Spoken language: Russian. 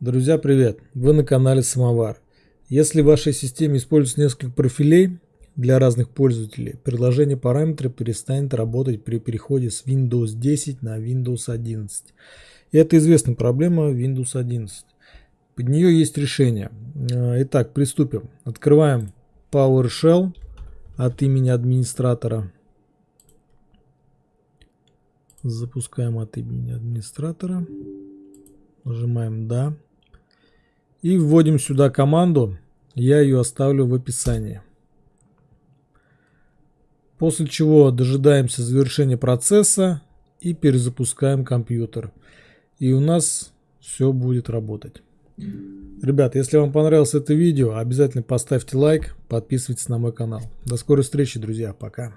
Друзья, привет! Вы на канале Самовар. Если в вашей системе используется несколько профилей для разных пользователей, приложение параметры перестанет работать при переходе с Windows 10 на Windows 11. И это известная проблема Windows 11. Под нее есть решение. Э, итак, приступим. Открываем PowerShell от имени администратора. Запускаем от имени администратора. Нажимаем «Да». И вводим сюда команду. Я ее оставлю в описании. После чего дожидаемся завершения процесса и перезапускаем компьютер. И у нас все будет работать. Ребят, если вам понравилось это видео, обязательно поставьте лайк, подписывайтесь на мой канал. До скорой встречи, друзья. Пока.